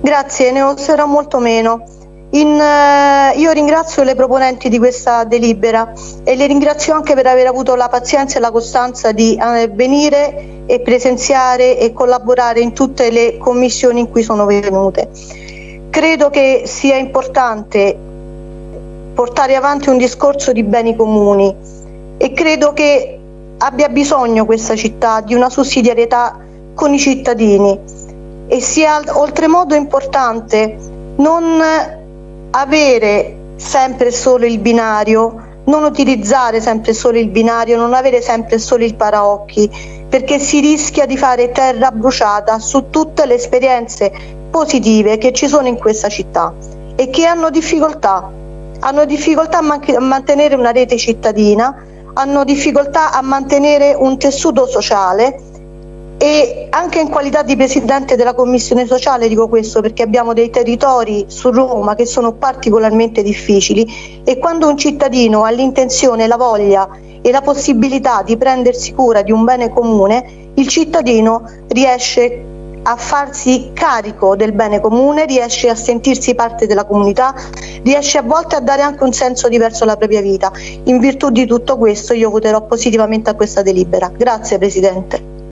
Grazie, ne userò molto meno. In, eh, io ringrazio le proponenti di questa delibera e le ringrazio anche per aver avuto la pazienza e la costanza di eh, venire e presenziare e collaborare in tutte le commissioni in cui sono venute. Credo che sia importante portare avanti un discorso di beni comuni e credo che abbia bisogno questa città di una sussidiarietà con i cittadini e sia oltremodo importante non avere sempre solo il binario, non utilizzare sempre solo il binario, non avere sempre solo il paraocchi, perché si rischia di fare terra bruciata su tutte le esperienze positive che ci sono in questa città e che hanno difficoltà, hanno difficoltà a mantenere una rete cittadina, hanno difficoltà a mantenere un tessuto sociale e anche in qualità di Presidente della Commissione Sociale dico questo perché abbiamo dei territori su Roma che sono particolarmente difficili e quando un cittadino ha l'intenzione, la voglia e la possibilità di prendersi cura di un bene comune, il cittadino riesce a farsi carico del bene comune, riesce a sentirsi parte della comunità, riesce a volte a dare anche un senso diverso alla propria vita. In virtù di tutto questo io voterò positivamente a questa delibera. Grazie Presidente.